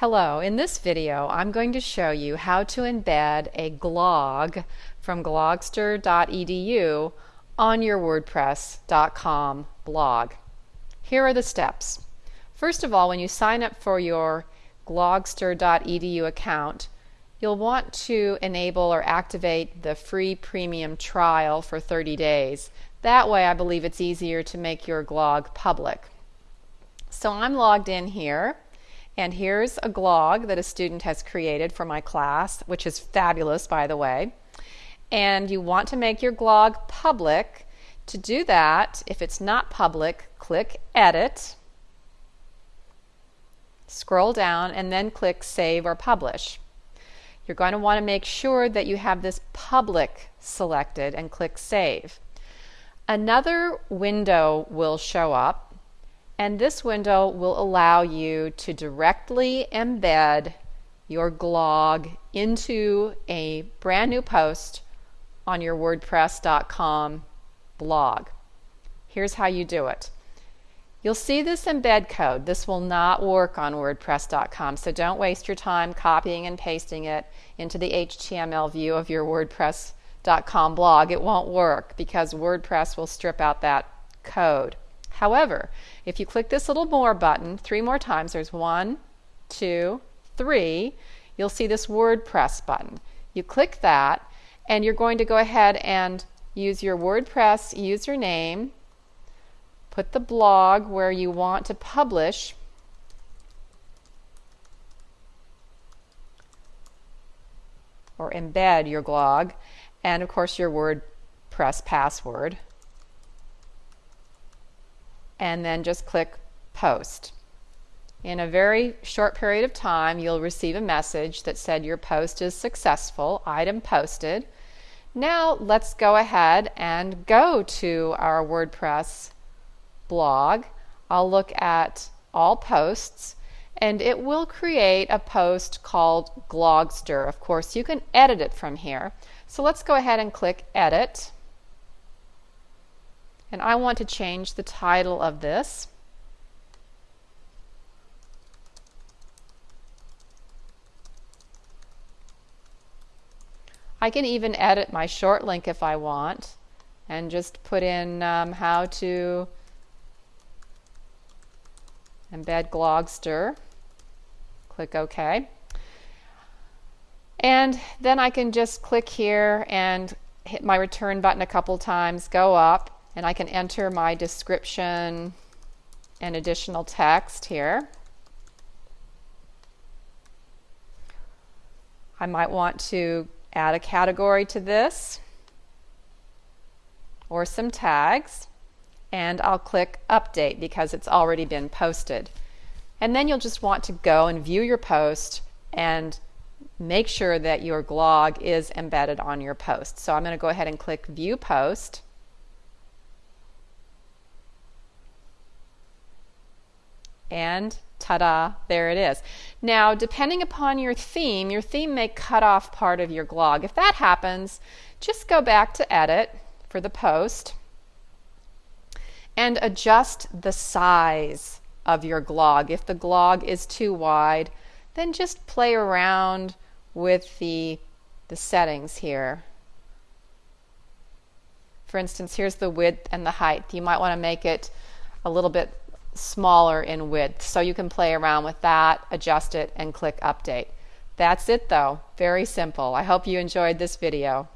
Hello, in this video I'm going to show you how to embed a glog from glogster.edu on your wordpress.com blog. Here are the steps. First of all, when you sign up for your glogster.edu account, you'll want to enable or activate the free premium trial for 30 days. That way I believe it's easier to make your glog public. So I'm logged in here and here's a glog that a student has created for my class, which is fabulous, by the way. And you want to make your glog public. To do that, if it's not public, click Edit, scroll down, and then click Save or Publish. You're going to want to make sure that you have this public selected and click Save. Another window will show up and this window will allow you to directly embed your glog into a brand new post on your WordPress.com blog. Here's how you do it. You'll see this embed code. This will not work on WordPress.com, so don't waste your time copying and pasting it into the HTML view of your WordPress.com blog. It won't work because WordPress will strip out that code. However, if you click this little more button three more times, there's one, two, three, you'll see this WordPress button. You click that and you're going to go ahead and use your WordPress username, put the blog where you want to publish or embed your glog, and of course your WordPress password and then just click post. In a very short period of time, you'll receive a message that said your post is successful, item posted. Now let's go ahead and go to our WordPress blog. I'll look at all posts and it will create a post called Glogster. Of course, you can edit it from here. So let's go ahead and click Edit and I want to change the title of this. I can even edit my short link if I want and just put in um, how to embed Glogster. Click OK. And then I can just click here and hit my return button a couple times, go up, and I can enter my description and additional text here. I might want to add a category to this or some tags and I'll click update because it's already been posted. And then you'll just want to go and view your post and make sure that your glog is embedded on your post. So I'm going to go ahead and click view post and ta-da, there it is. Now, depending upon your theme, your theme may cut off part of your glog. If that happens, just go back to edit for the post and adjust the size of your glog. If the glog is too wide, then just play around with the, the settings here. For instance, here's the width and the height. You might want to make it a little bit smaller in width. So you can play around with that, adjust it, and click update. That's it though. Very simple. I hope you enjoyed this video.